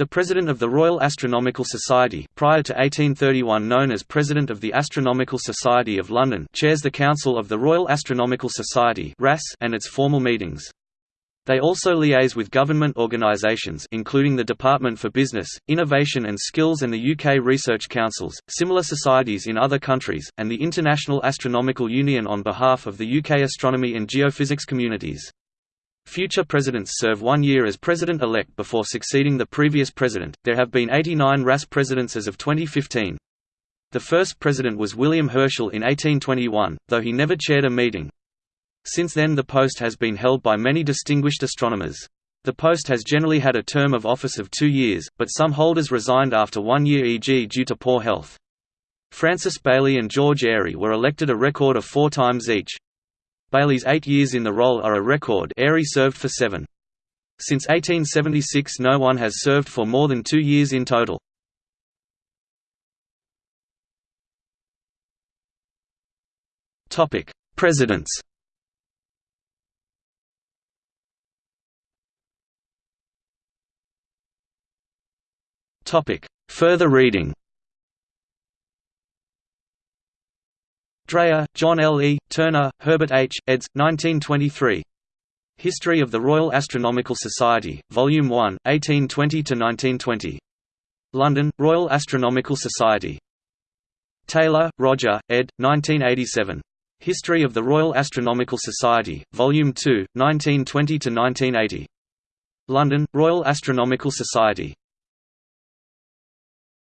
The President of the Royal Astronomical Society prior to 1831 known as President of the Astronomical Society of London chairs the Council of the Royal Astronomical Society and its formal meetings. They also liaise with government organisations including the Department for Business, Innovation and Skills and the UK Research Councils, similar societies in other countries, and the International Astronomical Union on behalf of the UK astronomy and geophysics communities. Future presidents serve one year as president-elect before succeeding the previous president. There have been 89 RAS presidents as of 2015. The first president was William Herschel in 1821, though he never chaired a meeting. Since then the post has been held by many distinguished astronomers. The post has generally had a term of office of two years, but some holders resigned after one year e.g. due to poor health. Francis Baily and George Airy were elected a record of four times each. Baily's eight years in the role are a record Airy served for seven. Since 1876 no one has served for more than two years in total. Presidents Further reading Dreyer, John L. E., Turner, Herbert H., eds. 1923. History of the Royal Astronomical Society, Volume 1, 1820–1920. London, Royal Astronomical Society. Taylor, Roger, ed. 1987. History of the Royal Astronomical Society, Volume 2, 1920–1980. London, Royal Astronomical Society.